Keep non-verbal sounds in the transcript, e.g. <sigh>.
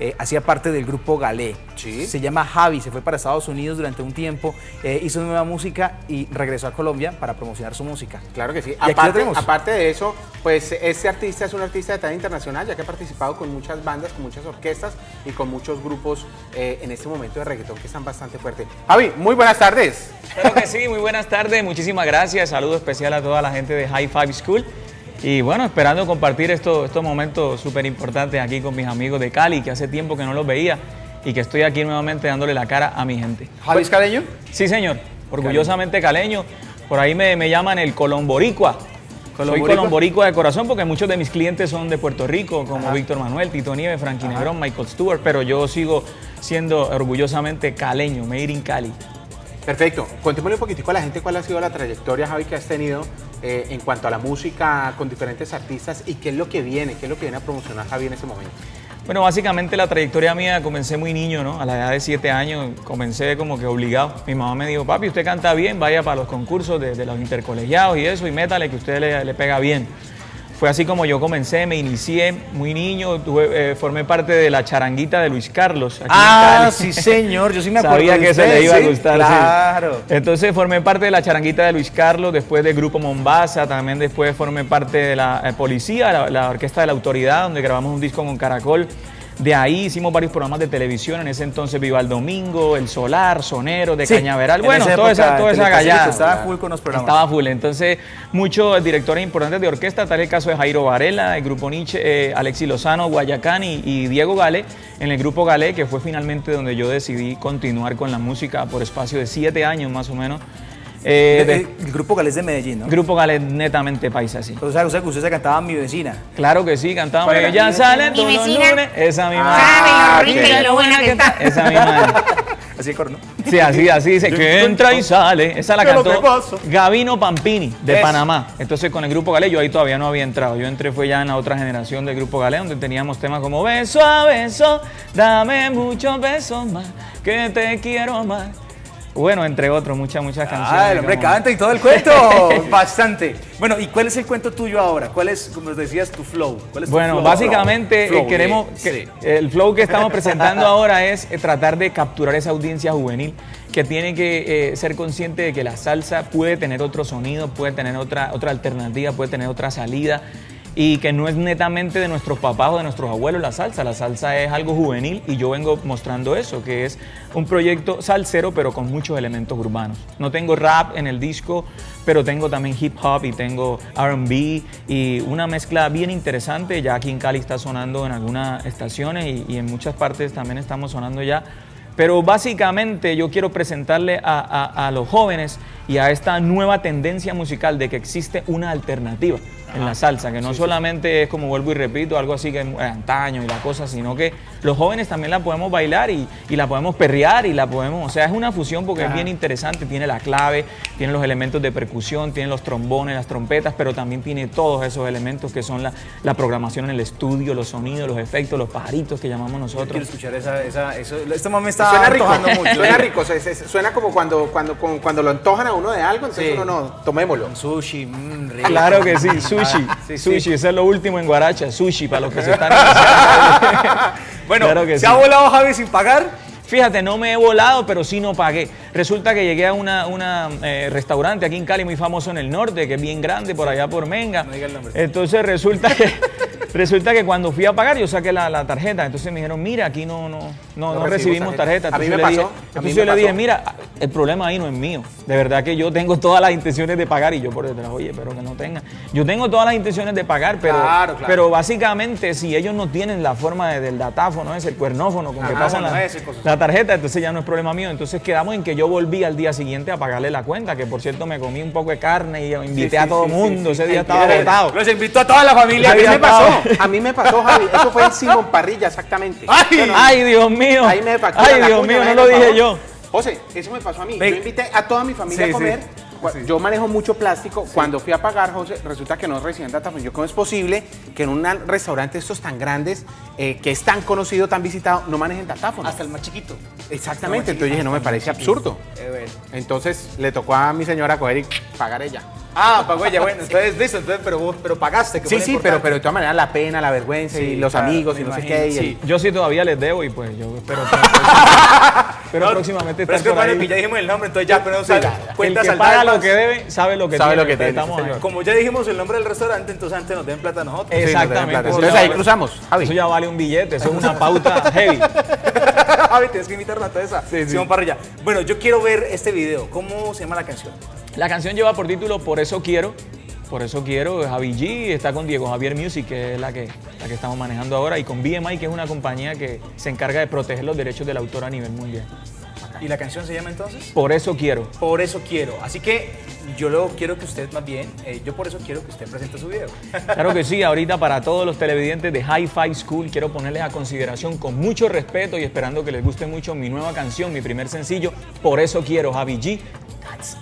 eh, hacía parte del grupo Galé. Sí. Se llama Javi, se fue para Estados Unidos durante un tiempo, eh, hizo nueva música y regresó a Colombia para promocionar su música. Claro que sí. aquí lo Aparte, tenemos. aparte de eso, pues este artista es un artista de talla internacional, ya que ha participado con muchas bandas, con muchas orquestas y con muchos grupos eh, en este momento de reggaetón que están bastante fuertes. Javi, muy buenas tardes. Claro que sí, muy buenas tardes, muchísimas gracias, saludo especial a toda la gente de High Five School y bueno, esperando compartir estos, estos momentos súper importantes aquí con mis amigos de Cali, que hace tiempo que no los veía y que estoy aquí nuevamente dándole la cara a mi gente. ¿Javi es caleño? Sí, señor, orgullosamente caleño, por ahí me, me llaman el colomboricua. Soy ¿Colomboricua? colomboricua de corazón porque muchos de mis clientes son de Puerto Rico, como Víctor Manuel, Tito Nieves, Frankie Negrón, Michael Stewart, pero yo sigo siendo orgullosamente caleño, made in Cali. Perfecto. Contémosle un poquitico a la gente cuál ha sido la trayectoria, Javi, que has tenido eh, en cuanto a la música con diferentes artistas y qué es lo que viene, qué es lo que viene a promocionar Javi en este momento. Bueno, básicamente la trayectoria mía comencé muy niño, ¿no? A la edad de 7 años comencé como que obligado. Mi mamá me dijo, papi, usted canta bien, vaya para los concursos de, los intercolegiados y eso, y métale que usted le pega bien. Fue así como yo comencé, me inicié muy niño, tuve, eh, formé parte de la charanguita de Luis Carlos. aquí en Ah, Cali. sí señor, yo sí me <laughs> acuerdo Sabía que se le iba a gustar. sí. Claro. Entonces formé parte de la charanguita de Luis Carlos, después del grupo Mombasa, también después formé parte de la eh, policía, la, la orquesta de la autoridad, donde grabamos un disco con Caracol. De ahí hicimos varios programas de televisión, en ese entonces Viva el Domingo, El Solar, Sonero, de Sí, Cañaveral, en bueno, esa toda esa, toda esa gallada. Estaba full con los programas. Estaba full. Entonces, muchos directores importantes de orquesta, tal el caso de Jairo Varela, el grupo Nietzsche, eh, Alexis Lozano, Guayacán y, y Diego Gale, en el grupo Gale, que fue finalmente donde yo decidí continuar con la música por espacio de siete años más o menos. Eh, El, de- el- el grupo Galés de Medellín, ¿no? grupo Gale netamente paisa, sí. O sea, o sea, que usted se cantaba Mi Vecina. Claro que sí. ¿Cuál era? Ya sale Mi todos los vecina lunes. Esa misma. sabe lo Ah, rica y lo buena que está. Esa misma. <laughs> Así de coro, ¿no? Sí, así, así dice, que entra y sale. Esa la ¿Qué es cantó? Gavino Pampini, de. Panamá. Entonces, con el Grupo Galé, yo ahí todavía no había entrado. Yo entré fue ya en la otra generación del Grupo Galé, donde teníamos temas como Beso a beso, dame muchos besos más, que te quiero más. Bueno, entre otros, muchas, muchas canciones. Ah, el hombre canta y todo el cuento. <laughs> Bastante. Bueno, ¿y cuál es el cuento tuyo ahora? ¿Cuál es, como decías, tu flow? ¿Cuál es tu Bueno, flow? básicamente Flow, eh, queremos, sí. que- el flow que estamos presentando <laughs> ahora es eh, tratar de capturar esa audiencia juvenil que tiene que eh, ser consciente de que la salsa puede tener otro sonido, puede tener otra, otra alternativa, puede tener otra salida y que no es netamente de nuestros papás o de nuestros abuelos la salsa, la salsa es algo juvenil y yo vengo mostrando eso, que es un proyecto salsero pero con muchos elementos urbanos. No tengo rap en el disco, pero tengo también hip hop y tengo RB y una mezcla bien interesante, ya aquí en Cali está sonando en algunas estaciones y, en muchas partes también estamos sonando ya. Pero básicamente yo quiero presentarle a- a los jóvenes y a esta nueva tendencia musical de que existe una alternativa en la salsa, que no solamente es como vuelvo y repito, algo así que es antaño y la cosa, sino que los jóvenes también la podemos bailar y, y la podemos perrear y la podemos, o sea, es una fusión porque es bien interesante, tiene la clave, tiene los elementos de percusión, tiene los trombones, las trompetas, pero también tiene todos esos elementos que son la, la programación en el estudio, los sonidos, los efectos, los pajaritos que llamamos Quiero nosotros. escuchar esa, esa, eso. Este momento me está Suena rico, mucho. suena rico, suena como cuando, cuando, como cuando lo antojan a uno de algo, entonces Sí. uno no, tomémoslo. Sushi, mmm, rico. Claro que sí, sushi. Ah, sí, sí. sushi, ese es lo último en Guaracha, sushi para los que se están iniciando. <laughs> Bueno, Claro que ¿se sí. ha volado Javi sin pagar? Fíjate, no me he volado, pero sí no pagué. Resulta que llegué a un una, eh, restaurante es resulta que, cuando fui a pagar, yo saqué la, la tarjeta. Entonces me dijeron, mira, aquí no, no, no, no recibimos tarjeta. A mí me yo le dije- pasó, a mí Entonces yo le dije, mira, el problema ahí no es mío. De verdad que yo tengo todas las intenciones de pagar y yo por detrás, oye, pero que no tenga. Yo tengo todas las intenciones de pagar, pero, Claro, claro. pero básicamente si ellos no tienen la forma de- del datáfono, ese, el cuernófono con que pasan la, tarjeta, entonces ya no es problema mío. Entonces quedamos en que yo volví al día siguiente a pagarle la cuenta, que por cierto me comí un poco de carne y invité Sí, a todo el sí, mundo. Ese día estaba qué agotado. Los invito a toda la familia. Que me pasó. <laughs> a mí me pasó, Javi, eso fue en Simón Parrilla, exactamente. Ay, Ay, Dios mío. Ahí me factura Ay, Dios cuña, mío, no me lo dije yo. José, eso me pasó a mí. Ve- Yo invité a toda mi familia Sí, a comer. sí. Yo manejo mucho plástico. Cuando fui a pagar, José, resulta que no recibían data. Pues yo, ¿cómo es posible que en un restaurante estos tan grandes, eh, que es tan conocido, tan visitado, no manejen datáfono? Hasta el más chiquito. Exactamente. Entonces dije, no me parece absurdo. Eh, bueno. Entonces le tocó a mi señora coger y pagar ella. Ah, pagó ella, <laughs> bueno, entonces listo, entonces, pero vos, pero pagaste. que Sí, sí, pero, importante. pero de todas maneras la pena, la vergüenza y los claro, amigos y no sé imagino, qué. y el- Sí, yo sí todavía les debo y pues yo espero, <laughs> pero No, próximamente Pero es que por ahí. que ya dijimos el nombre, entonces ya ponemos al- El cuentas que saldadas paga lo que debe sabe lo que Sabe tiene. lo que tiene, Estamos. Como ya dijimos el nombre del restaurante, entonces antes nos den plata a nosotros. No Exactamente. plata. Entonces ahí vale- cruzamos. Javi. Eso ya vale un billete, eso es una pauta heavy. <laughs> Javi, tienes que invitarla a toda esa. Sí, sí. Simón Parrilla. Bueno, yo quiero ver este video. ¿Cómo se llama la canción? La canción lleva por título Por eso quiero. Por eso quiero, Javi G está con Diego Javier Music, que es la que, la que estamos manejando ahora, y con BMI, que es una compañía que se encarga de proteger los derechos del autor a nivel mundial. ¿Y la canción se llama entonces? Por eso quiero. Por eso quiero. Así que yo lo quiero que usted más bien, eh, yo por eso quiero que usted presente su video. <laughs> Claro que sí, ahorita para todos los televidentes de Hi-Fi School quiero ponerles a consideración con mucho respeto y esperando que les guste mucho mi nueva canción, mi primer sencillo, Por eso quiero, Javi G. That's